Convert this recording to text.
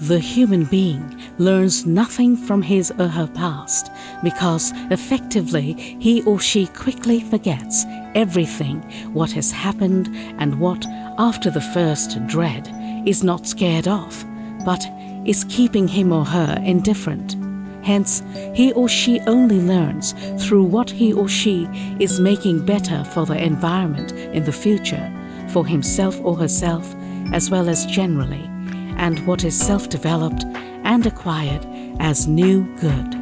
The human being learns nothing from his or her past because effectively he or she quickly forgets everything what has happened and what, after the first dread, is not scared off, but is keeping him or her indifferent. Hence, he or she only learns through what he or she is making better for the environment in the future, for himself or herself, as well as generally, and what is self developed and acquired as new good.